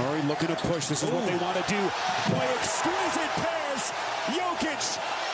Murray looking to push. This is Ooh. what they want to do. Boy, exquisite pass. Jokic